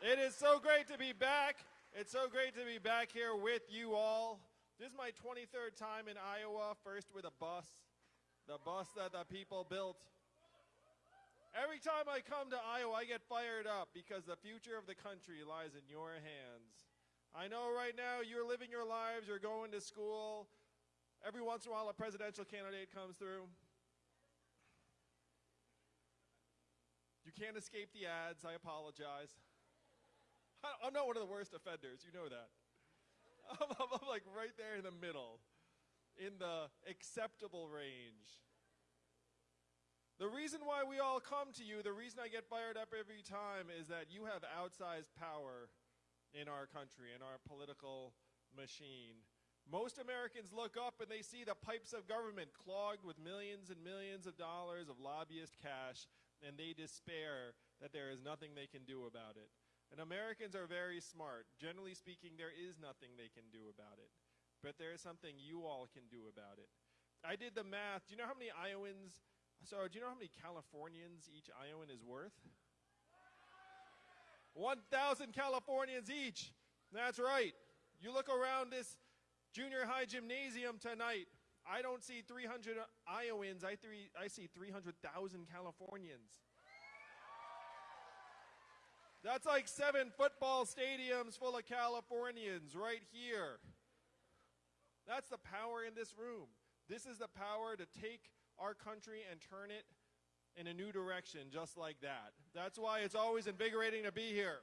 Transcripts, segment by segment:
It is so great to be back. It's so great to be back here with you all. This is my 23rd time in Iowa, first with a bus, the bus that the people built. Every time I come to Iowa, I get fired up because the future of the country lies in your hands. I know right now you're living your lives, you're going to school. Every once in a while, a presidential candidate comes through. You can't escape the ads, I apologize. I'm not one of the worst offenders, you know that. I'm, I'm, like right there in the middle, in the acceptable range. The reason why we all come to you, the reason I get fired up every time is that you have outsized power in our country, in our political machine. Most Americans look up and they see the pipes of government clogged with millions and millions of dollars of lobbyist cash, and they despair that there is nothing they can do about it. And Americans are very smart. Generally speaking, there is nothing they can do about it. But there is something you all can do about it. I did the math. Do you know how many Iowans, so do you know how many Californians each Iowan is worth? 1,000 Californians each. That's right. You look around this junior high gymnasium tonight. I don't see 300 Iowans. I, three, I see 300,000 Californians. That's like seven football stadiums full of Californians right here. That's the power in this room. This is the power to take our country and turn it in a new direction just like that. That's why it's always invigorating to be here.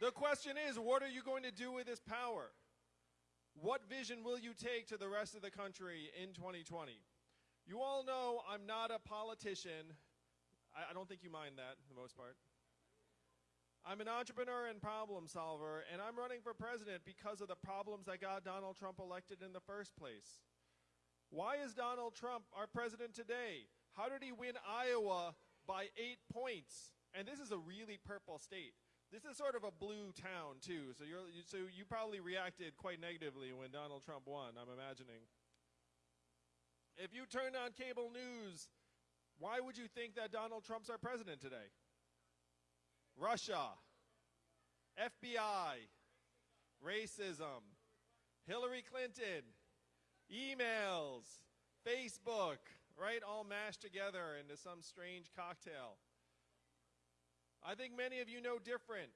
The question is, what are you going to do with this power? What vision will you take to the rest of the country in 2020? You all know I'm not a politician I, I don't think you mind that, for the most part. I'm an entrepreneur and problem solver, and I'm running for president because of the problems that got Donald Trump elected in the first place. Why is Donald Trump our president today? How did he win Iowa by eight points? And this is a really purple state. This is sort of a blue town, too, so, you're, so you probably reacted quite negatively when Donald Trump won, I'm imagining. If you turned on cable news why would you think that Donald Trump's our president today? Russia, FBI, racism, Hillary Clinton, emails, Facebook, right? All mashed together into some strange cocktail. I think many of you know different.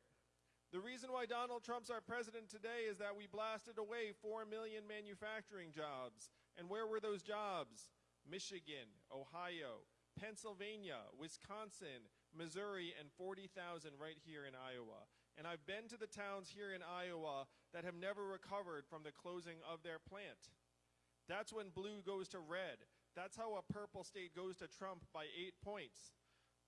The reason why Donald Trump's our president today is that we blasted away 4 million manufacturing jobs. And where were those jobs? Michigan, Ohio, Pennsylvania, Wisconsin, Missouri, and 40,000 right here in Iowa. And I've been to the towns here in Iowa that have never recovered from the closing of their plant. That's when blue goes to red. That's how a purple state goes to Trump by eight points.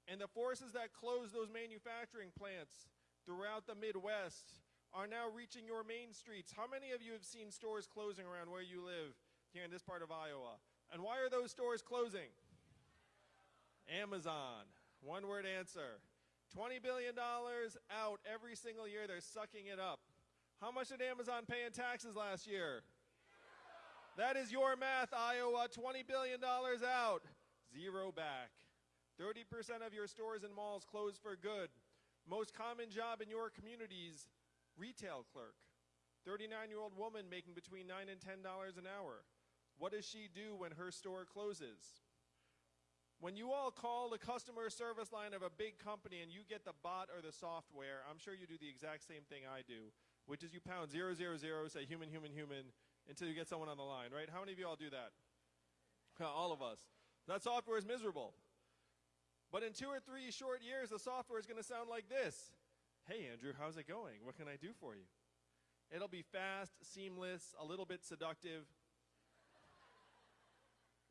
And the forces that closed those manufacturing plants throughout the Midwest are now reaching your main streets. How many of you have seen stores closing around where you live here in this part of Iowa? And why are those stores closing? Amazon. One word answer. $20 billion out every single year. They're sucking it up. How much did Amazon pay in taxes last year? That is your math, Iowa. $20 billion out, zero back. 30% of your stores and malls closed for good. Most common job in your communities, retail clerk. 39-year-old woman making between 9 and $10 an hour. What does she do when her store closes? When you all call the customer service line of a big company and you get the bot or the software, I'm sure you do the exact same thing I do, which is you pound 000, say human, human, human, until you get someone on the line, right? How many of you all do that? all of us. That software is miserable. But in two or three short years, the software is going to sound like this. Hey, Andrew, how's it going? What can I do for you? It'll be fast, seamless, a little bit seductive,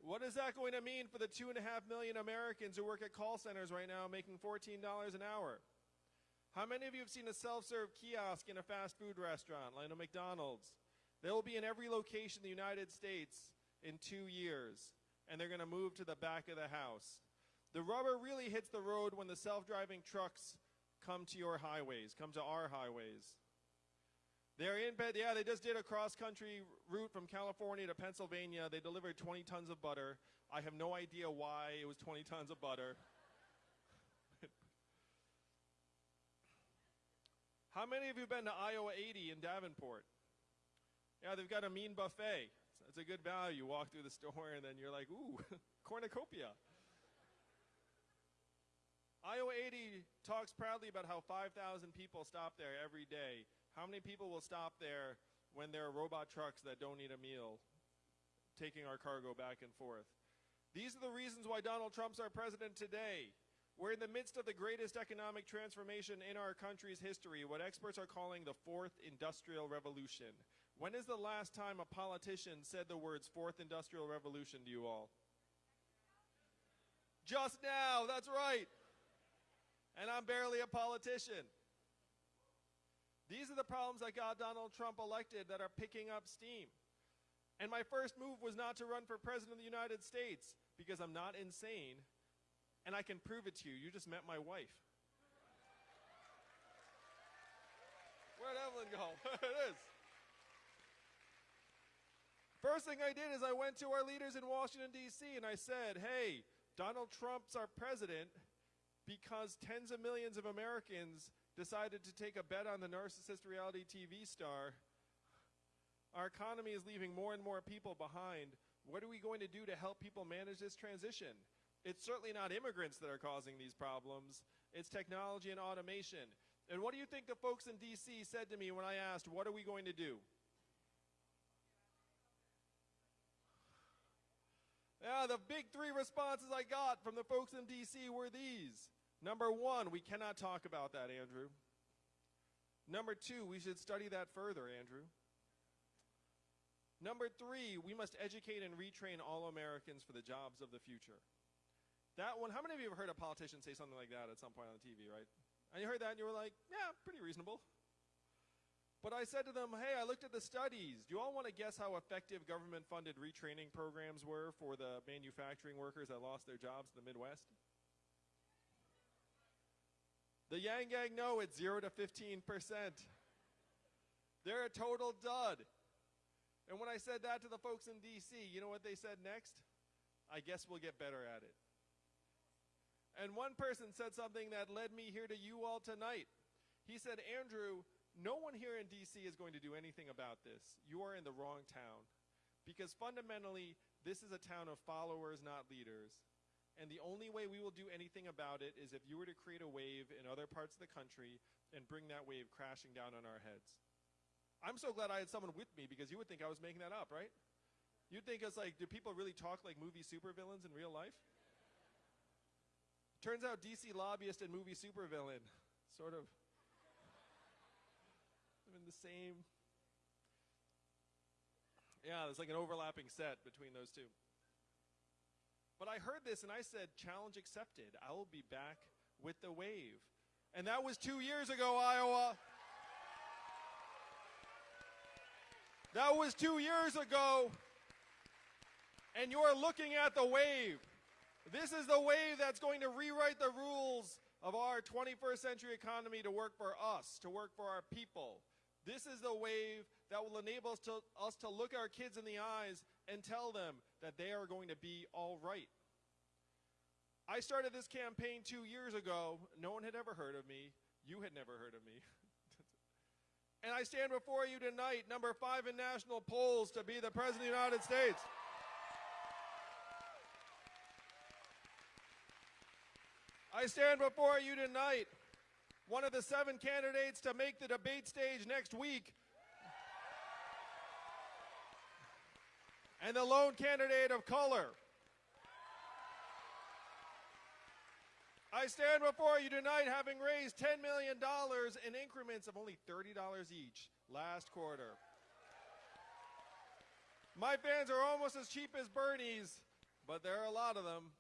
what is that going to mean for the two and a half million Americans who work at call centers right now making $14 an hour? How many of you have seen a self-serve kiosk in a fast food restaurant like a McDonald's? They will be in every location in the United States in two years, and they're going to move to the back of the house. The rubber really hits the road when the self-driving trucks come to your highways, come to our highways. They're in bed. Yeah, they just did a cross-country route from California to Pennsylvania. They delivered 20 tons of butter. I have no idea why it was 20 tons of butter. How many of you been to Iowa 80 in Davenport? Yeah, they've got a mean buffet. It's a good value. You walk through the store and then you're like, ooh, cornucopia. Iowa 80 talks proudly about how 5,000 people stop there every day. How many people will stop there when there are robot trucks that don't need a meal, taking our cargo back and forth? These are the reasons why Donald Trump's our president today. We're in the midst of the greatest economic transformation in our country's history, what experts are calling the fourth industrial revolution. When is the last time a politician said the words fourth industrial revolution to you all? Just now, that's right. And I'm barely a politician. These are the problems that got Donald Trump elected that are picking up steam. And my first move was not to run for president of the United States because I'm not insane and I can prove it to you. You just met my wife. Where'd Evelyn go? it is. First thing I did is I went to our leaders in Washington, D.C., and I said, hey, Donald Trump's our president because tens of millions of Americans decided to take a bet on the narcissist reality TV star. Our economy is leaving more and more people behind. What are we going to do to help people manage this transition? It's certainly not immigrants that are causing these problems. It's technology and automation. And what do you think the folks in D.C. said to me when I asked, what are we going to do? Yeah, the big three responses I got from the folks in D.C. were these. Number one, we cannot talk about that, Andrew. Number two, we should study that further, Andrew. Number three, we must educate and retrain all Americans for the jobs of the future. That one, how many of you have heard a politician say something like that at some point on the TV, right? And you heard that and you were like, yeah, pretty reasonable. But I said to them, hey, I looked at the studies. Do you all want to guess how effective government funded retraining programs were for the manufacturing workers that lost their jobs in the Midwest? The Yang Gang know it's 0 to 15%. They're a total dud. And when I said that to the folks in DC, you know what they said next? I guess we'll get better at it. And one person said something that led me here to you all tonight. He said, Andrew, no one here in DC is going to do anything about this. You are in the wrong town. Because fundamentally, this is a town of followers, not leaders. And the only way we will do anything about it is if you were to create a wave in other parts of the country and bring that wave crashing down on our heads. I'm so glad I had someone with me because you would think I was making that up, right? You'd think it's like, do people really talk like movie supervillains in real life? Turns out DC lobbyist and movie supervillain, sort of I'm in the same. Yeah, there's like an overlapping set between those two. But I heard this and I said, challenge accepted. I will be back with the wave. And that was two years ago, Iowa. That was two years ago. And you're looking at the wave. This is the wave that's going to rewrite the rules of our 21st century economy to work for us, to work for our people. This is the wave that will enable us to, us to look our kids in the eyes and tell them that they are going to be all right. I started this campaign two years ago. No one had ever heard of me. You had never heard of me. and I stand before you tonight, number five in national polls, to be the President of the United States. I stand before you tonight, one of the seven candidates to make the debate stage next week. And the lone candidate of color. I stand before you tonight having raised $10 million in increments of only $30 each last quarter. My fans are almost as cheap as Bernie's, but there are a lot of them.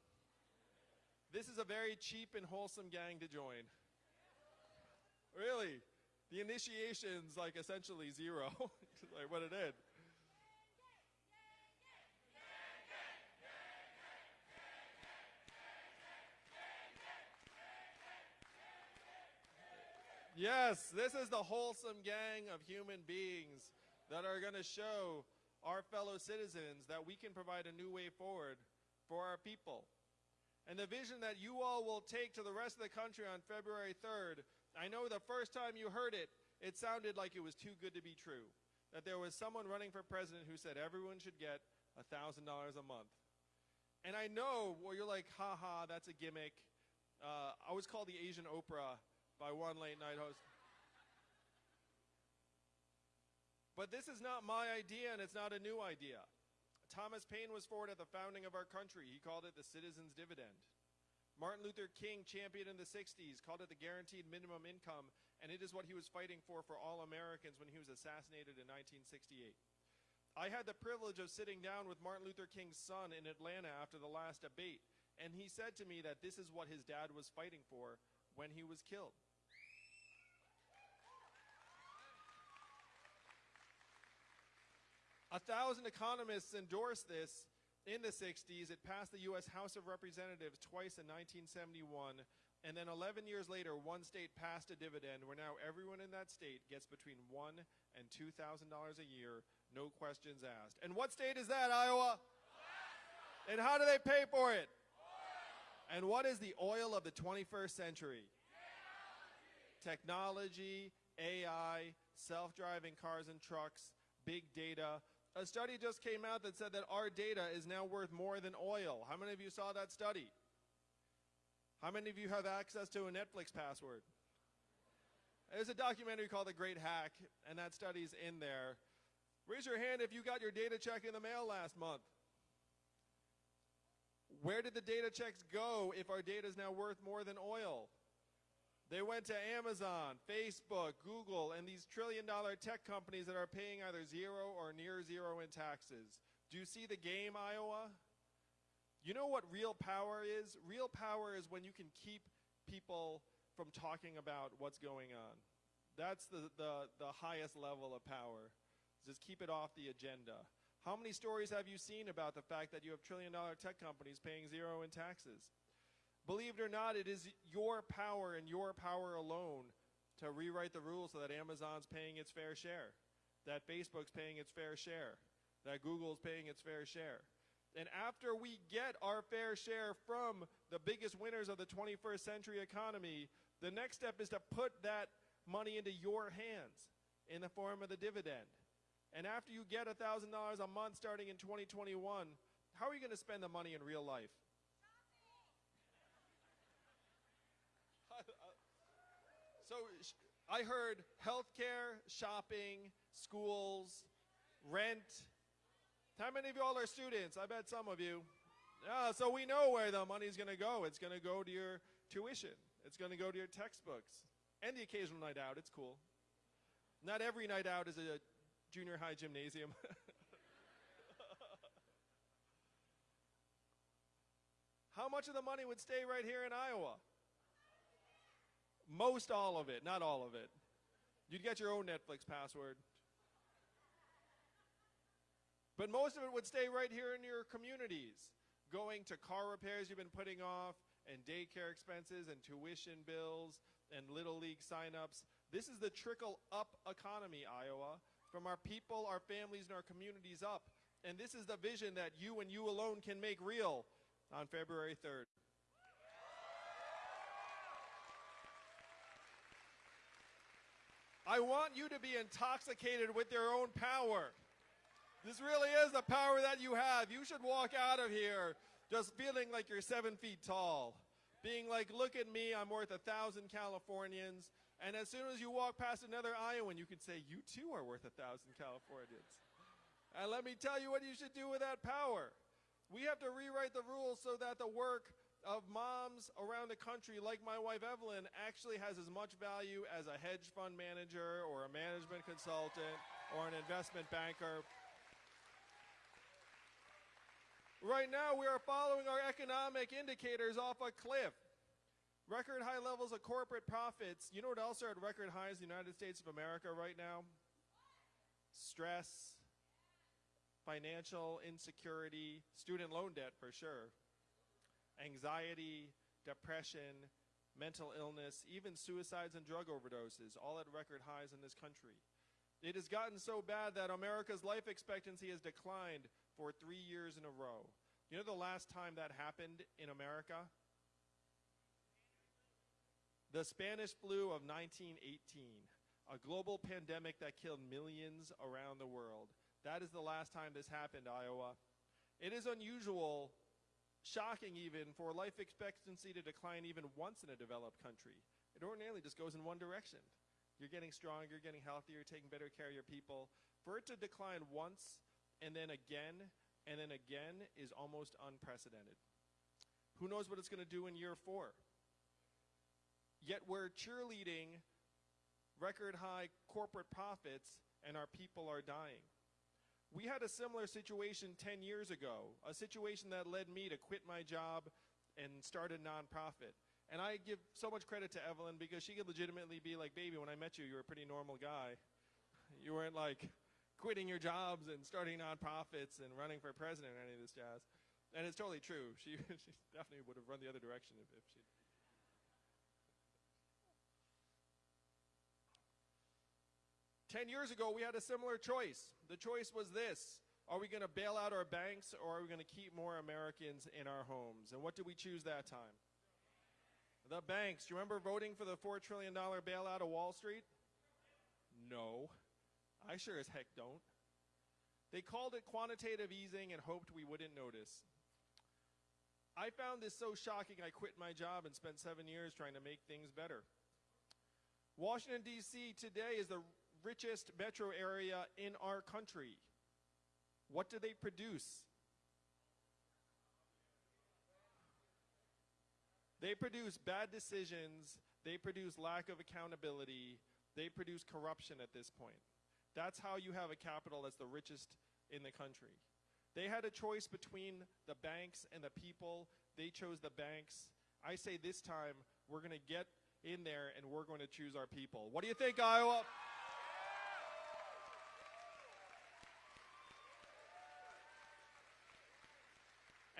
This is a very cheap and wholesome gang to join. Really? The initiation's like essentially zero, like what it did. Yes, this is the wholesome gang of human beings that are going to show our fellow citizens that we can provide a new way forward for our people. And the vision that you all will take to the rest of the country on February 3rd, I know the first time you heard it, it sounded like it was too good to be true. That there was someone running for president who said everyone should get $1,000 a month. And I know, well, you're like, ha ha, that's a gimmick. Uh, I was called the Asian Oprah by one late night host. But this is not my idea, and it's not a new idea. Thomas Paine was for it at the founding of our country. He called it the citizen's dividend. Martin Luther King championed in the 60s, called it the guaranteed minimum income, and it is what he was fighting for for all Americans when he was assassinated in 1968. I had the privilege of sitting down with Martin Luther King's son in Atlanta after the last debate, and he said to me that this is what his dad was fighting for when he was killed. A thousand economists endorsed this in the 60s. It passed the U.S. House of Representatives twice in 1971. And then 11 years later, one state passed a dividend where now everyone in that state gets between one and $2,000 a year, no questions asked. And what state is that, Iowa? And how do they pay for it? And what is the oil of the 21st century? Technology, AI, self-driving cars and trucks, big data, a study just came out that said that our data is now worth more than oil. How many of you saw that study? How many of you have access to a Netflix password? There's a documentary called The Great Hack, and that study's in there. Raise your hand if you got your data check in the mail last month. Where did the data checks go if our data is now worth more than oil? They went to Amazon, Facebook, Google, and these trillion dollar tech companies that are paying either zero or near zero in taxes. Do you see the game, Iowa? You know what real power is? Real power is when you can keep people from talking about what's going on. That's the, the, the highest level of power. Just keep it off the agenda. How many stories have you seen about the fact that you have trillion dollar tech companies paying zero in taxes? Believe it or not, it is your power and your power alone to rewrite the rules so that Amazon's paying its fair share, that Facebook's paying its fair share, that Google's paying its fair share. And after we get our fair share from the biggest winners of the 21st century economy, the next step is to put that money into your hands in the form of the dividend. And after you get $1,000 a month starting in 2021, how are you going to spend the money in real life? So I heard healthcare, shopping, schools, rent. How many of y'all are students? I bet some of you. Yeah, so we know where the money's going to go. It's going to go to your tuition. It's going to go to your textbooks. And the occasional night out. It's cool. Not every night out is a junior high gymnasium. How much of the money would stay right here in Iowa? Most all of it, not all of it. You'd get your own Netflix password. But most of it would stay right here in your communities, going to car repairs you've been putting off, and daycare expenses, and tuition bills, and Little League signups. This is the trickle up economy, Iowa, from our people, our families, and our communities up. And this is the vision that you and you alone can make real on February 3rd. I want you to be intoxicated with your own power. This really is the power that you have. You should walk out of here just feeling like you're seven feet tall. Being like, look at me, I'm worth a thousand Californians. And as soon as you walk past another Iowan, you can say, you too are worth a thousand Californians. And let me tell you what you should do with that power. We have to rewrite the rules so that the work of moms around the country, like my wife Evelyn, actually has as much value as a hedge fund manager or a management consultant or an investment banker. Right now, we are following our economic indicators off a cliff. Record high levels of corporate profits. You know what else are at record highs in the United States of America right now? Stress, financial insecurity, student loan debt for sure anxiety, depression, mental illness, even suicides and drug overdoses, all at record highs in this country. It has gotten so bad that America's life expectancy has declined for three years in a row. You know the last time that happened in America? The Spanish flu of 1918. a global pandemic that killed millions around the world. That is the last time this happened, Iowa. It is unusual, shocking even, for life expectancy to decline even once in a developed country. It ordinarily just goes in one direction. You're getting stronger, you're getting healthier, taking better care of your people. For it to decline once and then again and then again is almost unprecedented. Who knows what it's going to do in year four? Yet we're cheerleading record high corporate profits and our people are dying. We had a similar situation 10 years ago, a situation that led me to quit my job and start a nonprofit. And I give so much credit to Evelyn because she could legitimately be like, baby, when I met you, you were a pretty normal guy. You weren't like quitting your jobs and starting nonprofits and running for president or any of this jazz. And it's totally true. She, she definitely would have run the other direction if, if she'd. Ten years ago, we had a similar choice. The choice was this Are we going to bail out our banks or are we going to keep more Americans in our homes? And what did we choose that time? The banks. You remember voting for the $4 trillion bailout of Wall Street? No. I sure as heck don't. They called it quantitative easing and hoped we wouldn't notice. I found this so shocking I quit my job and spent seven years trying to make things better. Washington, D.C. today is the richest metro area in our country. What do they produce? They produce bad decisions, they produce lack of accountability, they produce corruption at this point. That's how you have a capital that's the richest in the country. They had a choice between the banks and the people. They chose the banks. I say this time, we're going to get in there and we're going to choose our people. What do you think, Iowa?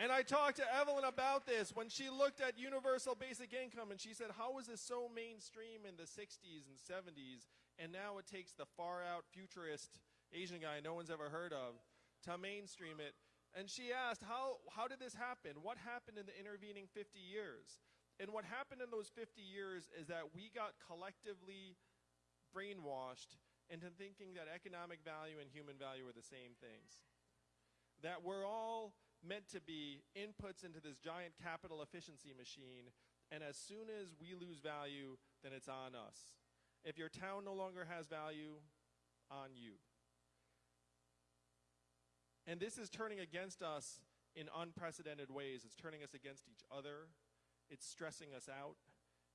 And I talked to Evelyn about this when she looked at universal basic income and she said, How was this so mainstream in the 60s and 70s? And now it takes the far out futurist Asian guy no one's ever heard of to mainstream it. And she asked, how, how did this happen? What happened in the intervening 50 years? And what happened in those 50 years is that we got collectively brainwashed into thinking that economic value and human value are the same things. That we're all meant to be inputs into this giant capital efficiency machine, and as soon as we lose value, then it's on us. If your town no longer has value, on you. And this is turning against us in unprecedented ways. It's turning us against each other. It's stressing us out.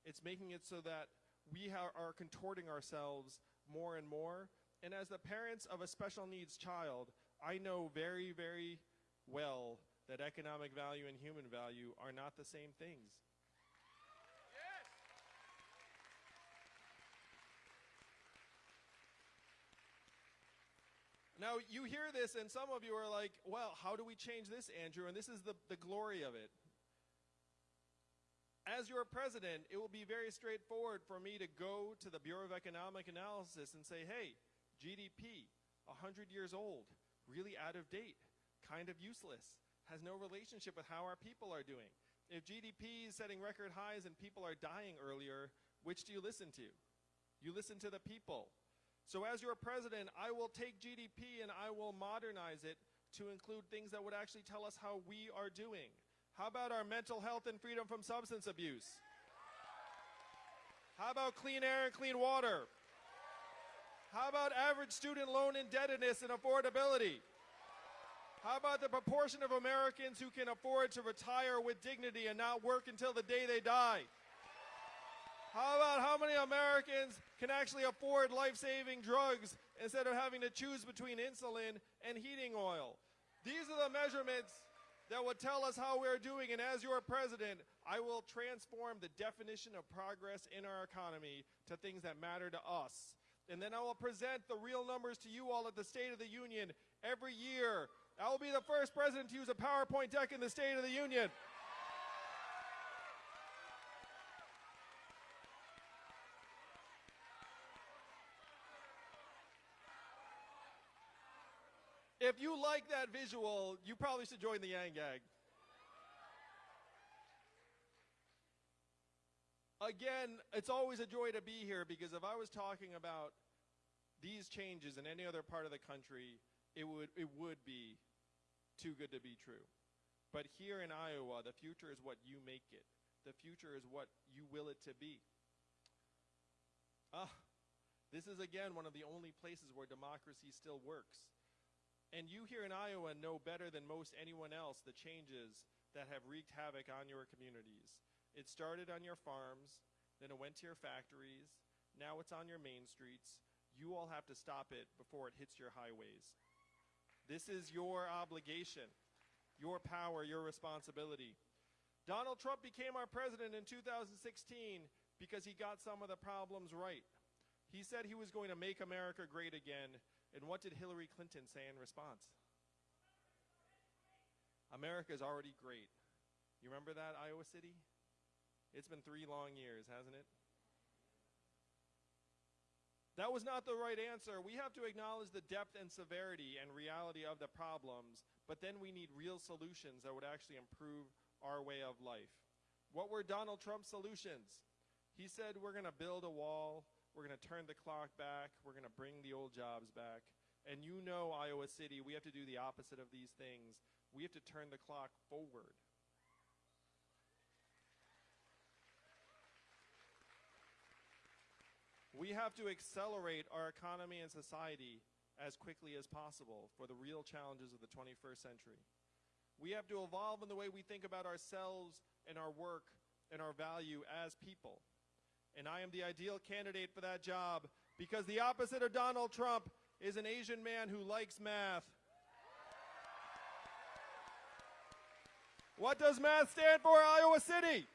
It's making it so that we are contorting ourselves more and more. And as the parents of a special needs child, I know very, very well that economic value and human value are not the same things. Now, you hear this, and some of you are like, well, how do we change this, Andrew? And this is the, the glory of it. As your president, it will be very straightforward for me to go to the Bureau of Economic Analysis and say, hey, GDP, 100 years old, really out of date kind of useless, has no relationship with how our people are doing. If GDP is setting record highs and people are dying earlier, which do you listen to? You listen to the people. So as your president, I will take GDP and I will modernize it to include things that would actually tell us how we are doing. How about our mental health and freedom from substance abuse? How about clean air and clean water? How about average student loan indebtedness and affordability? How about the proportion of Americans who can afford to retire with dignity and not work until the day they die? How about how many Americans can actually afford life-saving drugs instead of having to choose between insulin and heating oil? These are the measurements that will tell us how we're doing. And as your president, I will transform the definition of progress in our economy to things that matter to us. And then I will present the real numbers to you all at the State of the Union every year I will be the first president to use a PowerPoint deck in the State of the Union. If you like that visual, you probably should join the Yang Gang. Again, it's always a joy to be here because if I was talking about these changes in any other part of the country, it would, it would be too good to be true. But here in Iowa, the future is what you make it. The future is what you will it to be. Ah, this is again one of the only places where democracy still works. And you here in Iowa know better than most anyone else the changes that have wreaked havoc on your communities. It started on your farms, then it went to your factories, now it's on your main streets. You all have to stop it before it hits your highways. This is your obligation, your power, your responsibility. Donald Trump became our president in 2016 because he got some of the problems right. He said he was going to make America great again, and what did Hillary Clinton say in response? America is already great. You remember that, Iowa City? It's been three long years, hasn't it? That was not the right answer. We have to acknowledge the depth and severity and reality of the problems, but then we need real solutions that would actually improve our way of life. What were Donald Trump's solutions? He said, We're going to build a wall, we're going to turn the clock back, we're going to bring the old jobs back. And you know, Iowa City, we have to do the opposite of these things. We have to turn the clock forward. We have to accelerate our economy and society as quickly as possible for the real challenges of the 21st century. We have to evolve in the way we think about ourselves and our work and our value as people. And I am the ideal candidate for that job because the opposite of Donald Trump is an Asian man who likes math. What does math stand for, Iowa City?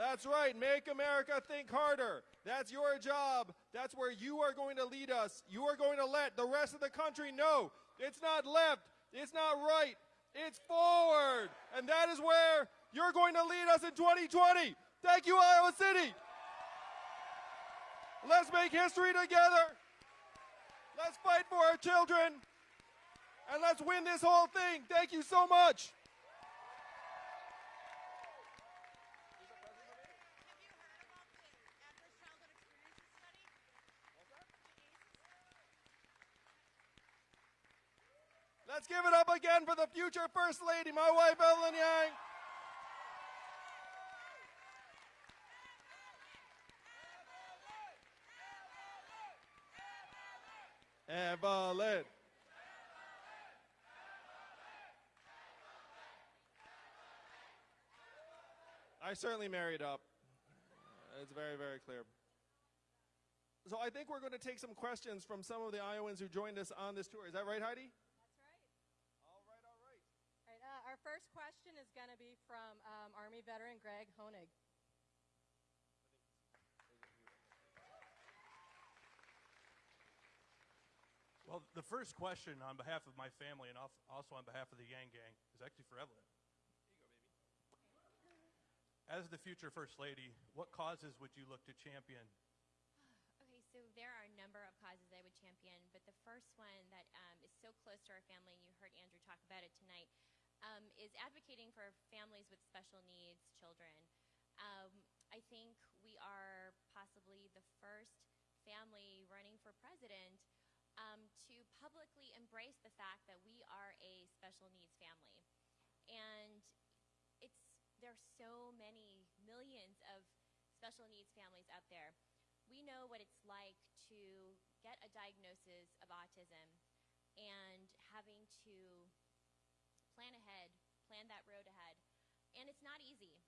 That's right. Make America think harder. That's your job. That's where you are going to lead us. You are going to let the rest of the country know it's not left, it's not right, it's forward. And that is where you're going to lead us in 2020. Thank you, Iowa City. Let's make history together. Let's fight for our children. And let's win this whole thing. Thank you so much. Let's give it up again for the future First Lady, my wife, Evelyn Yang. Evelyn. I certainly married up. It's very, very clear. So I think we're going to take some questions from some of the Iowans who joined us on this tour. Is that right, Heidi? That's right. All right, all right. All right uh, our first question is going to be from um, Army veteran Greg Honig. Well, the first question on behalf of my family and also on behalf of the Yang Gang is actually for Evelyn. As the future First Lady, what causes would you look to champion? Okay, so there are a number of causes I would champion, but the first one that um, is so close to our family, and you heard Andrew talk about it tonight, um, is advocating for families with special needs children. Um, I think we are possibly the first family running for president um, to publicly embrace the fact that we are a special needs family. And it's there are so many millions of special needs families out there. We know what it's like to get a diagnosis of autism and having to plan ahead, plan that road ahead. And it's not easy.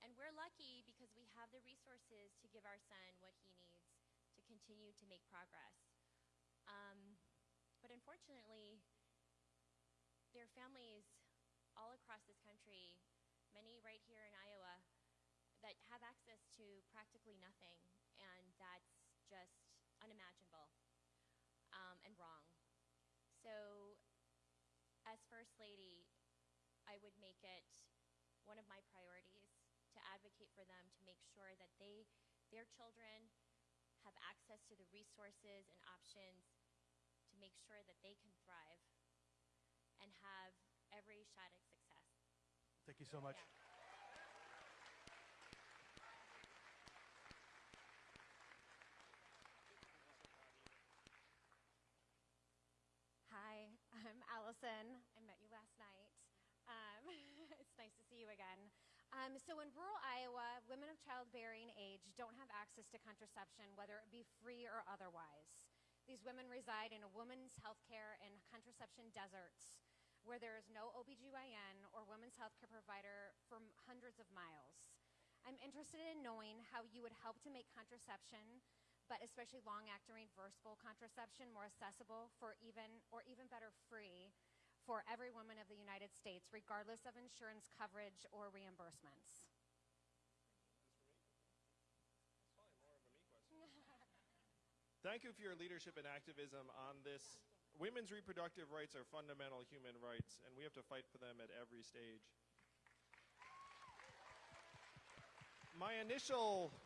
And we're lucky because we have the resources to give our son what he needs to continue to make progress. Um, but unfortunately, there are families all across this country many right here in Iowa, that have access to practically nothing, and that's just unimaginable um, and wrong. So, First Lady, I would make it one of my priorities to advocate for them to make sure that they, their children have access to the resources and options to make sure that they can thrive and have every shot at success. Thank you so much. Yeah. Hi, I'm Allison. It's nice to see you again. Um, so, in rural Iowa, women of childbearing age don't have access to contraception, whether it be free or otherwise. These women reside in a women's healthcare and contraception deserts where there is no OBGYN or women's healthcare provider for hundreds of miles. I'm interested in knowing how you would help to make contraception, but especially long-acting reversible contraception, more accessible for even or even better free for every woman of the United States, regardless of insurance coverage or reimbursements. Thank you for your leadership and activism on this. Women's reproductive rights are fundamental human rights, and we have to fight for them at every stage. My initial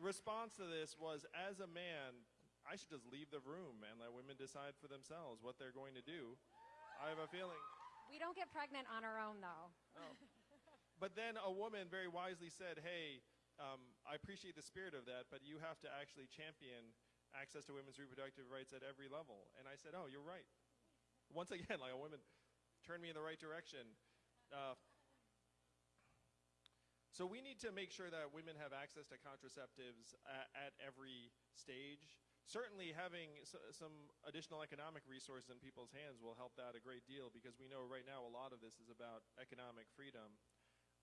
response to this was as a man, I should just leave the room and let women decide for themselves what they're going to do. I have a feeling. We don't get pregnant on our own, though. But then a woman very wisely said, Hey, um, I appreciate the spirit of that, but you have to actually champion access to women's reproductive rights at every level. And I said, Oh, you're right. Once again, like a woman turned me in the right direction. Uh, so we need to make sure that women have access to contraceptives at, at every stage. Certainly, having some additional economic resources in people's hands will help that a great deal because we know right now a lot of this is about economic freedom.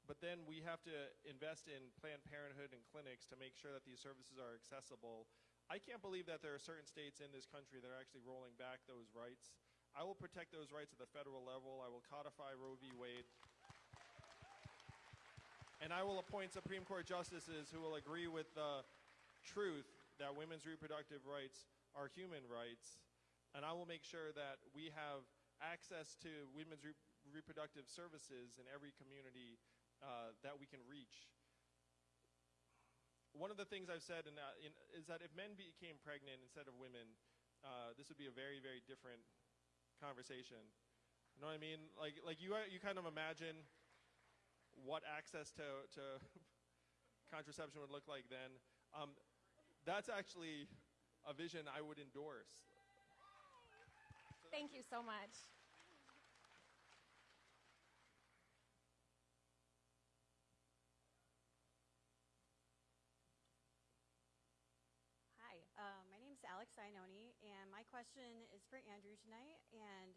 But then we have to invest in Planned Parenthood and clinics to make sure that these services are accessible. I can't believe that there are certain states in this country that are actually rolling back those rights. I will protect those rights at the federal level. I will codify Roe v. Wade. And I will appoint Supreme Court justices who will agree with the truth that women's reproductive rights are human rights. And I will make sure that we have access to women's re- reproductive services in every community uh, that we can reach. One of the things I've said in that, in, is that if men became pregnant instead of women, uh, this would be a very, very different conversation. You know what I mean? Like, like you, you kind of imagine what access to, to contraception would look like then. Um, that's actually a vision I would endorse. Thank you so much. Hi, uh, my name is Alex Iannone, and my question is for Andrew tonight. And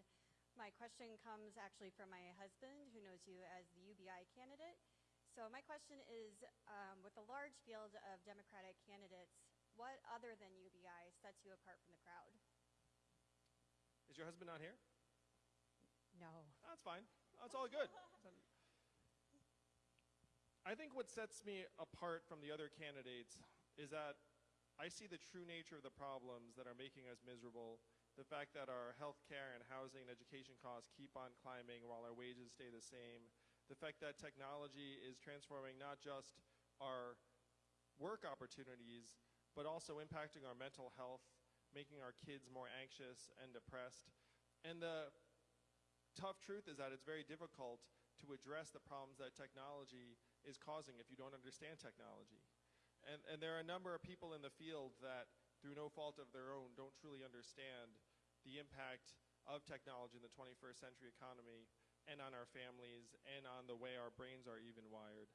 my question comes actually from my husband, who knows you as the UBI candidate. So my question is, um, with a large field of Democratic candidates, what other than UBI sets you apart from the crowd? Is your husband not here? No. That's fine. That's all good. I think what sets me apart from the other candidates is that I see the true nature of the problems that are making us miserable. The fact that our health care and housing and education costs keep on climbing while our wages stay the same. The fact that technology is transforming not just our work opportunities, but also impacting our mental health, making our kids more anxious and depressed. And the tough truth is that it's very difficult to address the problems that technology is causing if you don't understand technology. And, and there are a number of people in the field that, through no fault of their own, don't truly understand the impact of technology in the 21st century economy and on our families and on the way our brains are even wired.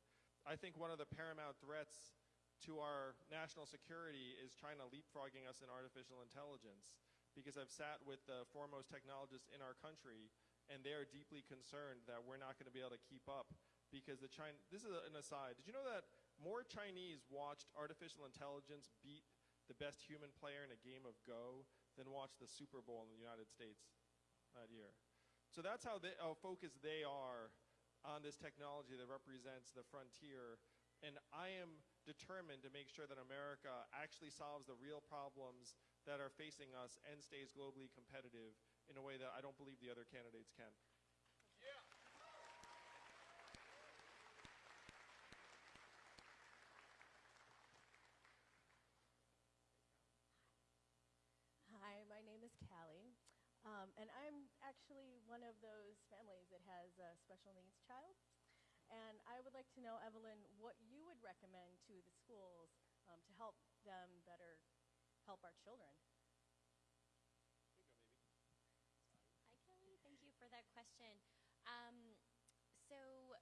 I think one of the paramount threats to our national security is China leapfrogging us in artificial intelligence. Because I've sat with the foremost technologists in our country, and they are deeply concerned that we're not going to be able to keep up. Because the China, this is an aside. Did you know that more Chinese watched artificial intelligence beat the best human player in a game of Go than watched the Super Bowl in the United States that year? So that's how, they, how focused they are on this technology that represents the frontier. And I am determined to make sure that America actually solves the real problems that are facing us and stays globally competitive in a way that I don't believe the other candidates can. Hi, my name is Callie, um, and I'm actually one of those families that has a special needs child. And I would like to know, Evelyn, what you would recommend to the schools um, to help them better help our children. Hi, Kelly. Thank you for that question. Um, so,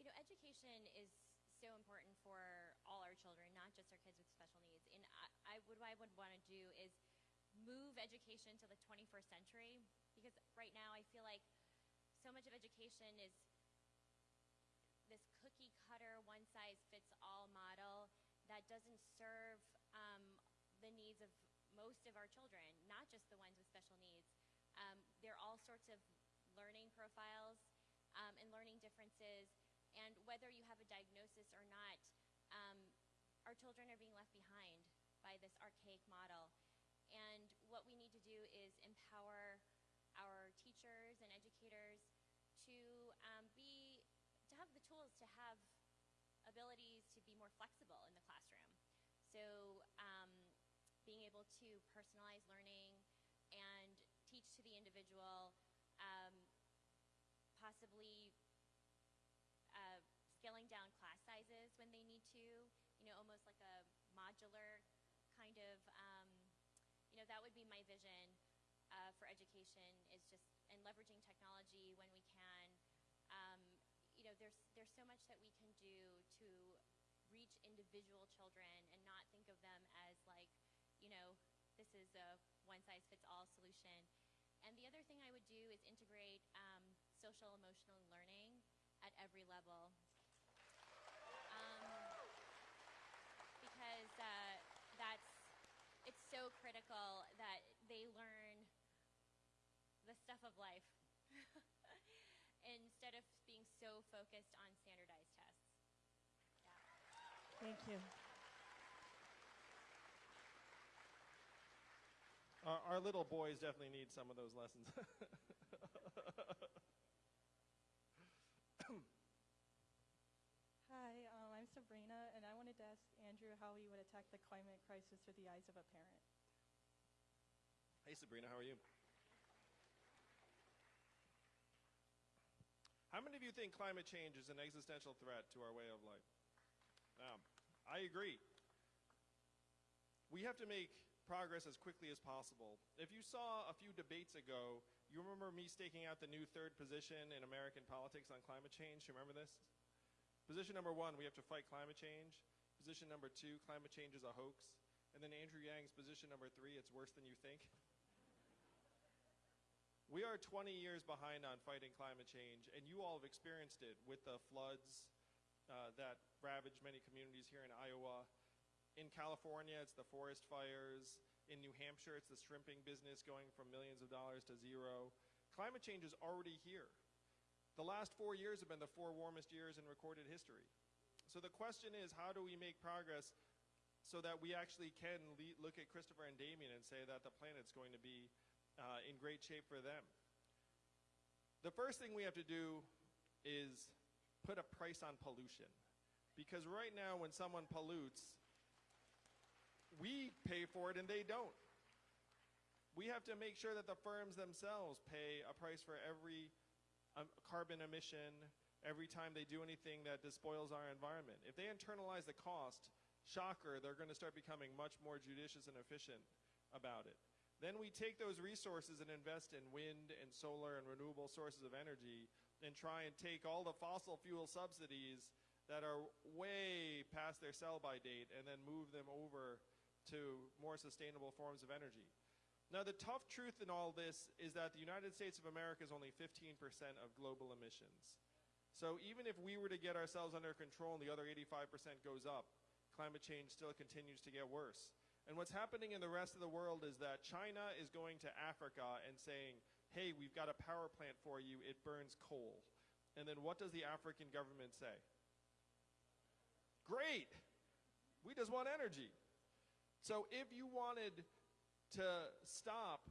you know, education is so important for all our children, not just our kids with special needs. And I, I what I would want to do is move education to the 21st century because right now I feel like so much of education is this cookie cutter, one size fits all model that doesn't serve um, the needs of most of our children, not just the ones with special needs. Um, there are all sorts of learning profiles um, and learning differences, and whether you have a diagnosis or not, um, our children are being left behind by this archaic model. And what we need to do is empower our teachers and educators to um, be to have the tools to have abilities to be more flexible in the classroom. So um, being able to personalize learning and teach to the individual, um, possibly uh, scaling down class sizes when they need to, you know, almost like a modular kind of, um, you know, that would be my vision uh, for education is just, and leveraging technology when we can. Know, there's, there's so much that we can do to reach individual children and not think of them as like, you know, this is a one size fits all solution. And the other thing I would do is integrate um, social emotional learning at every level. Um, because uh, that's, it's so critical that they learn the stuff of life so focused on standardized tests. Thank you. Our, our little boys definitely need some of those lessons. Hi, um, I'm Sabrina, and I wanted to ask Andrew how he would attack the climate crisis through the eyes of a parent. hey, Sabrina, how are you? How many of you think climate change is an existential threat to our way of life? Now, I agree. We have to make progress as quickly as possible. If you saw a few debates ago, you remember me staking out the new third position in American politics on climate change? You remember this? Position number one, we have to fight climate change. Position number two, climate change is a hoax. And then Andrew Yang's position number three, it's worse than you think. We are 20 years behind on fighting climate change, and you all have experienced it with the floods uh, that ravaged many communities here in Iowa. In California, it's the forest fires. In New Hampshire, it's the shrimping business going from millions of dollars to zero. Climate change is already here. The last four years have been the four warmest years in recorded history. So the question is, how do we make progress so that we actually can look at Christopher and Damien and say that the planet's going to be uh, in great shape for them? The first thing we have to do is put a price on pollution. Because right now, when someone pollutes, we pay for it and they don't. We have to make sure that the firms themselves pay a price for every um, carbon emission, every time they do anything that despoils our environment. If they internalize the cost, shocker, they're going to start becoming much more judicious and efficient about it. Then we take those resources and invest in wind and solar and renewable sources of energy and try and take all the fossil fuel subsidies that are way past their sell by date and then move them over to more sustainable forms of energy. Now, the tough truth in all this is that the United States of America is only 15% of global emissions. So even if we were to get ourselves under control and the other 85% goes up, climate change still continues to get worse. And what's happening in the rest of the world is that China is going to Africa and saying, hey, we've got a power plant for you, it burns coal. And then what does the African government say? Great! We just want energy. So if you wanted to stop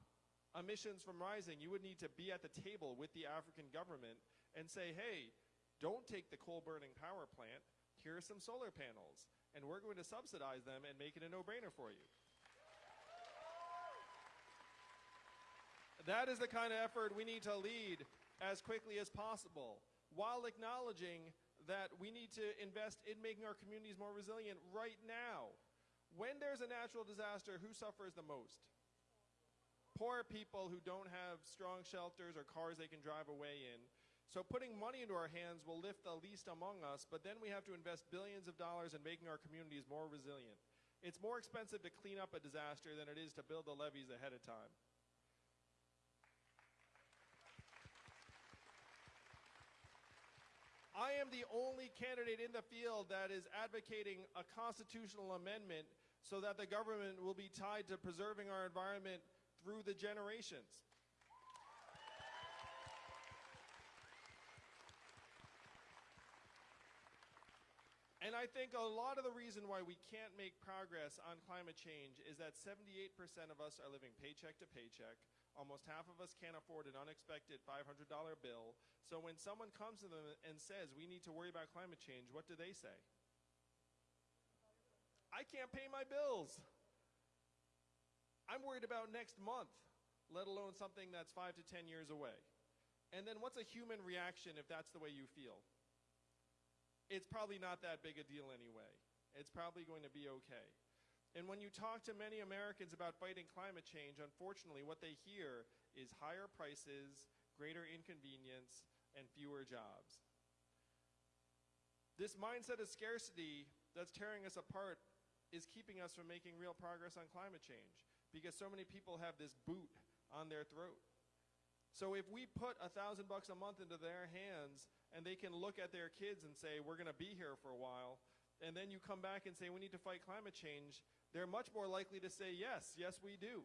emissions from rising, you would need to be at the table with the African government and say, hey, don't take the coal burning power plant. Here are some solar panels, and we're going to subsidize them and make it a no brainer for you. That is the kind of effort we need to lead as quickly as possible while acknowledging that we need to invest in making our communities more resilient right now. When there's a natural disaster, who suffers the most? poor people who don't have strong shelters or cars they can drive away in. So putting money into our hands will lift the least among us, but then we have to invest billions of dollars in making our communities more resilient. It's more expensive to clean up a disaster than it is to build the levees ahead of time. I am the only candidate in the field that is advocating a constitutional amendment so that the government will be tied to preserving our environment through the generations. And I think a lot of the reason why we can't make progress on climate change is that 78% of us are living paycheck to paycheck. Almost half of us can't afford an unexpected $500 bill. So when someone comes to them and says, we need to worry about climate change, what do they say? I can't pay my bills. I'm worried about next month, let alone something that's five to 10 years away. And then what's a human reaction if that's the way you feel? It's probably not that big a deal anyway. It's probably going to be okay. And when you talk to many Americans about fighting climate change, unfortunately, what they hear is higher prices, greater inconvenience, and fewer jobs. This mindset of scarcity that's tearing us apart is keeping us from making real progress on climate change because so many people have this boot on their throat. So if we put a thousand bucks a month into their hands and they can look at their kids and say, we're going to be here for a while, and then you come back and say, we need to fight climate change, they're much more likely to say, yes, yes, we do.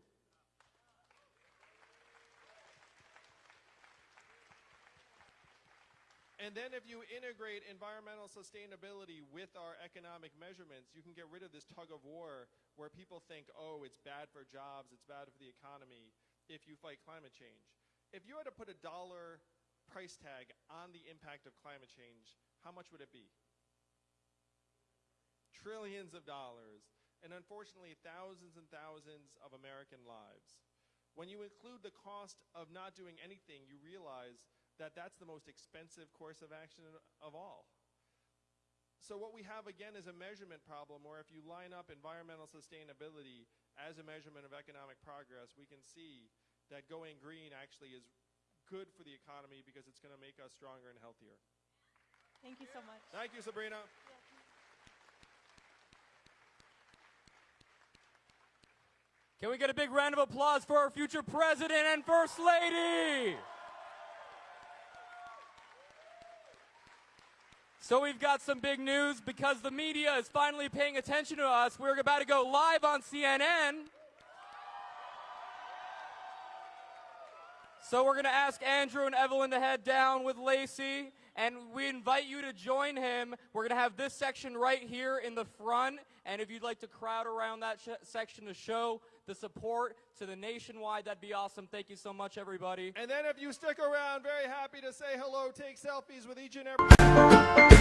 And then if you integrate environmental sustainability with our economic measurements, you can get rid of this tug of war where people think, oh, it's bad for jobs, it's bad for the economy if you fight climate change. If you had to put a dollar price tag on the impact of climate change, how much would it be? Trillions of dollars. And unfortunately, thousands and thousands of American lives. When you include the cost of not doing anything, you realize that that's the most expensive course of action of all. So what we have again is a measurement problem where if you line up environmental sustainability as a measurement of economic progress, we can see that going green actually is good for the economy because it's going to make us stronger and healthier. Thank you so much. Thank you, Sabrina. Can we get a big round of applause for our future president and first lady? So we've got some big news because the media is finally paying attention to us. We're about to go live on CNN. So we're going to ask Andrew and Evelyn to head down with Lacey, and we invite you to join him. We're going to have this section right here in the front, and if you'd like to crowd around that section to show the support to the nationwide, that'd be awesome. Thank you so much, everybody. And then if you stick around, very happy to say hello, take selfies with each and every...